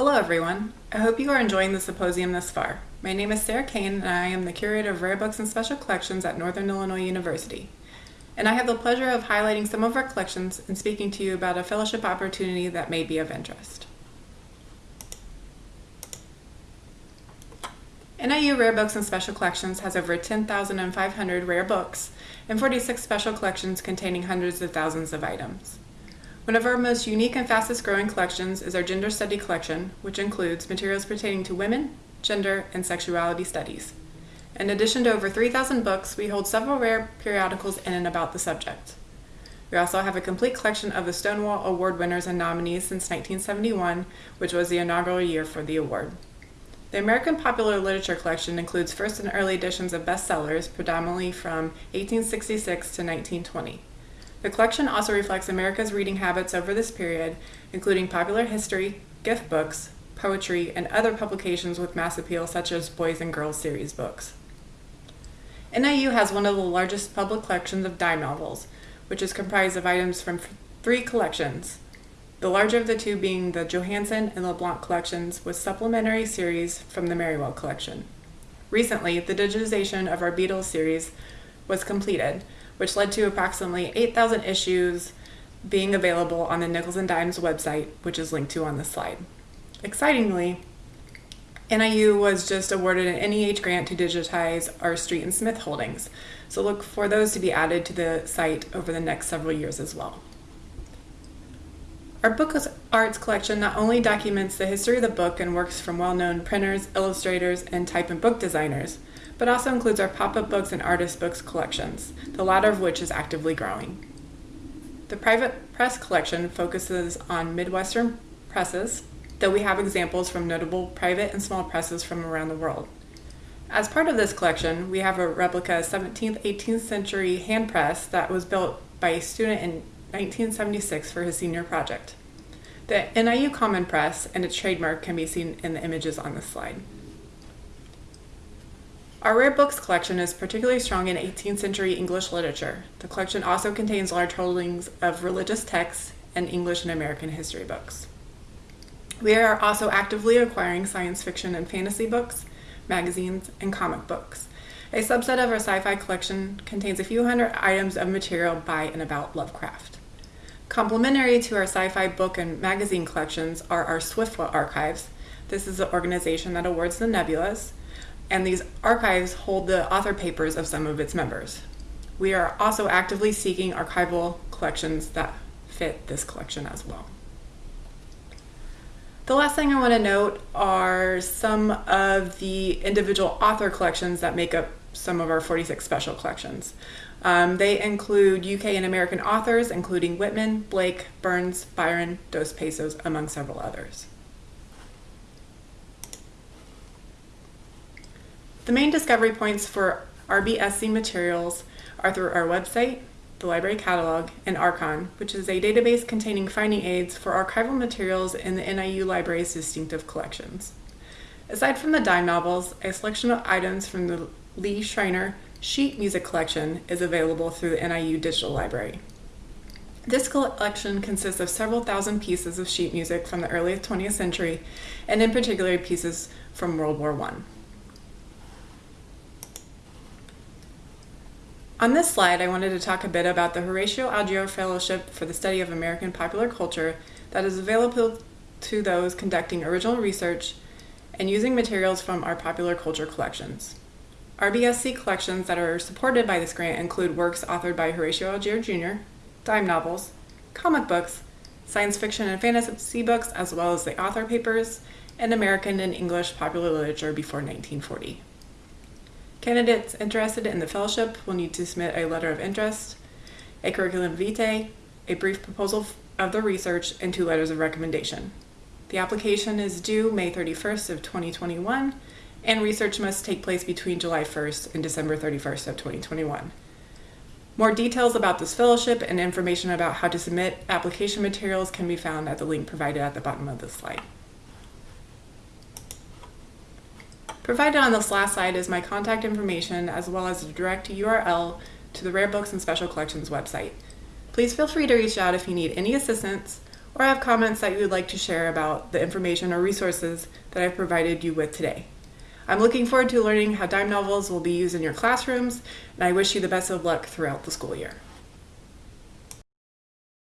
Hello everyone. I hope you are enjoying the symposium thus far. My name is Sarah Kane and I am the Curator of Rare Books and Special Collections at Northern Illinois University. And I have the pleasure of highlighting some of our collections and speaking to you about a fellowship opportunity that may be of interest. NIU Rare Books and Special Collections has over 10,500 rare books and 46 special collections containing hundreds of thousands of items. One of our most unique and fastest growing collections is our Gender Study Collection, which includes materials pertaining to women, gender, and sexuality studies. In addition to over 3,000 books, we hold several rare periodicals in and about the subject. We also have a complete collection of the Stonewall Award winners and nominees since 1971, which was the inaugural year for the award. The American Popular Literature Collection includes first and early editions of bestsellers, predominantly from 1866 to 1920. The collection also reflects America's reading habits over this period, including popular history, gift books, poetry, and other publications with mass appeal such as Boys and Girls series books. NIU has one of the largest public collections of dime novels, which is comprised of items from three collections, the larger of the two being the Johannsen and LeBlanc collections with supplementary series from the Merriwell collection. Recently, the digitization of our Beadle's series was completed, which led to approximately 8,000 issues being available on the Nickels and Dimes website, which is linked to on this slide. Excitingly, NIU was just awarded an NEH grant to digitize our Street and Smith holdings, so look for those to be added to the site over the next several years as well. Our Book Arts collection not only documents the history of the book and works from well-known printers, illustrators, and type and book designers, but also includes our pop-up books and artist books collections, the latter of which is actively growing. The private press collection focuses on Midwestern presses, though we have examples from notable private and small presses from around the world. As part of this collection, we have a replica 17th, 18th century hand press that was built by a student in 1976 for his senior project. The NIU Common Press and its trademark can be seen in the images on this slide. Our rare books collection is particularly strong in 18th century English literature. The collection also contains large holdings of religious texts and English and American history books. We are also actively acquiring science fiction and fantasy books, magazines, and comic books. A subset of our sci-fi collection contains a few hundred items of material by and about Lovecraft. Complementary to our sci-fi book and magazine collections are our SFWA archives. This is the organization that awards the nebulas, and these archives hold the author papers of some of its members. We are also actively seeking archival collections that fit this collection as well. The last thing I want to note are some of the individual author collections that make up some of our 46 special collections. Um, they include UK and American authors, including Whitman, Blake, Burns, Byron, Dos Passos, among several others. The main discovery points for RBSC materials are through our website, the library catalog, and Archon, which is a database containing finding aids for archival materials in the NIU Library's distinctive collections. Aside from the dime novels, a selection of items from the Lee Shriner sheet music collection is available through the NIU Digital Library. This collection consists of several thousand pieces of sheet music from the early 20th century, and in particular pieces from World War I. On this slide, I wanted to talk a bit about the Horatio Alger Fellowship for the Study of American Popular Culture that is available to those conducting original research and using materials from our popular culture collections. RBSC collections that are supported by this grant include works authored by Horatio Alger Jr., dime novels, comic books, science fiction and fantasy books, as well as the author papers, and American and English popular literature before 1940. Candidates interested in the fellowship will need to submit a letter of interest, a curriculum vitae, a brief proposal of the research, and two letters of recommendation. The application is due May 31st of 2021 and research must take place between July 1st and December 31st of 2021. More details about this fellowship and information about how to submit application materials can be found at the link provided at the bottom of this slide. Provided on this last slide is my contact information as well as a direct URL to the Rare Books and Special Collections website. Please feel free to reach out if you need any assistance or have comments that you would like to share about the information or resources that I've provided you with today. I'm looking forward to learning how dime novels will be used in your classrooms, and I wish you the best of luck throughout the school year.